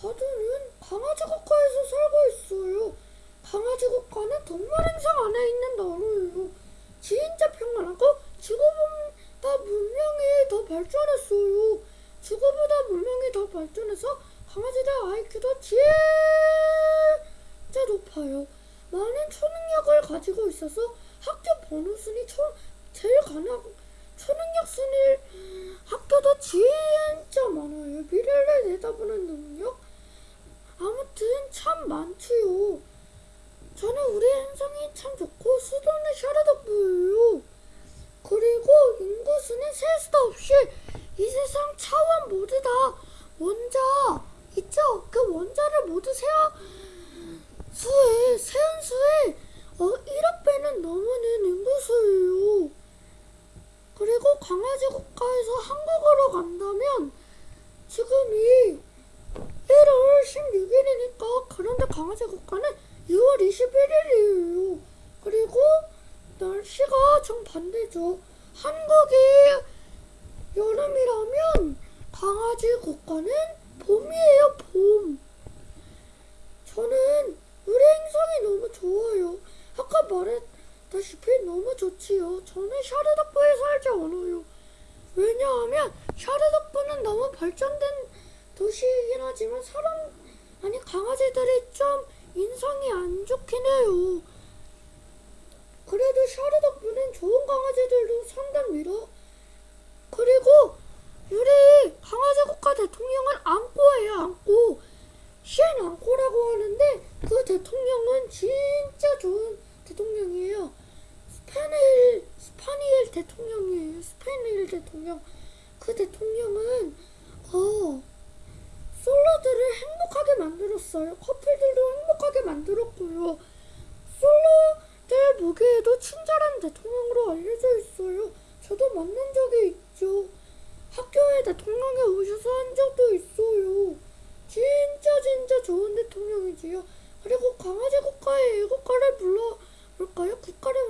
바두는 강아지 국가에서 살고 있어요. 강아지 국가는 동물 행성 안에 있는 나라예요. 진짜 평안하고 지구보다 문명이 더 발전했어요. 지구보다 문명이 더 발전해서 강아지들 IQ도 진짜 높아요. 많은 초능력을 가지고 있어서 학교 번호 순위 초, 제일 가능 초능력 순위 학교도 진짜 많아요. 미래를 내다보는 능력 아무튼 참 많지요. 저는 우리 행성이 참 좋고 수도는 샤르덕부예요. 그리고 인구수는 셀 수도 없이 이 세상 차원 모두 다 원자 있죠? 그 원자를 모두 세어 수에 세운 수에 어 1억 배는 넘는 인구수예요. 그리고 강아지 국가에서 한국으로 간다면 지금 이 1월 16일이니까 그런데 강아지 국가는 6월 21일이에요. 그리고 날씨가 정반대죠. 한국이 여름이라면 강아지 국가는 봄이에요, 봄. 저는 우리 행성이 너무 좋아요. 아까 말했다시피 너무 좋지요. 저는 샤르덕부에 살지 않아요. 왜냐하면 샤르덕부는 너무 발전된 도시이긴 하지만 사람 아니 강아지들이 좀 인성이 안 좋긴 해요. 그래도 샤르덕부는 좋은 강아지들도 산답니다. 그리고 우리 강아지 국가 대통령은 앙꼬예요, 앙꼬. 쉔 앙꼬라고 하는데 그 대통령은 진짜 좋은 대통령이에요. 스파니엘 스파니엘 대통령이에요. 스파니엘 대통령. 그 대통령은 어 솔로들을 행복하게 만들었어요. 커플들도 행복하게 만들었고요. 솔로들 보기에도 친절한 대통령으로 알려져 있어요. 저도 만난 적이 있죠. 학교에 대통령이 오셔서 한 적도 있어요. 진짜 진짜 좋은 대통령이지요. 그리고 강아지 국가의 애국가를 불러볼까요? 국가를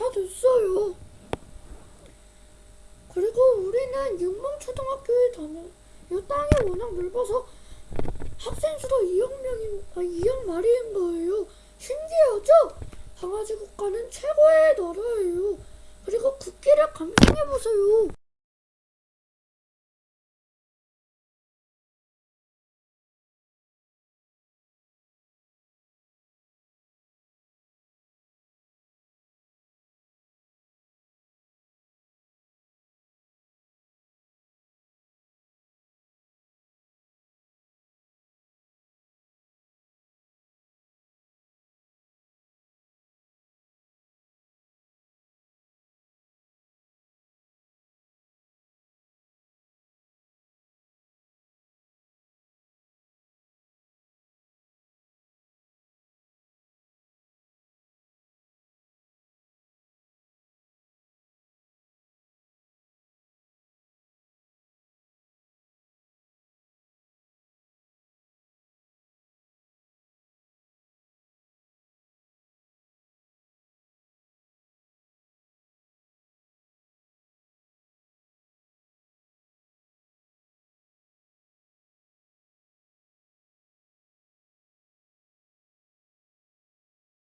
다 됐어요. 그리고 우리는 육몽초등학교에 다녀. 이 땅이 워낙 넓어서 학생 수도 2억 명인, 아, 2억 마리인 거예요. 신기하죠? 강아지 국가는 최고의 나라예요. 그리고 국기를 감상해 보세요.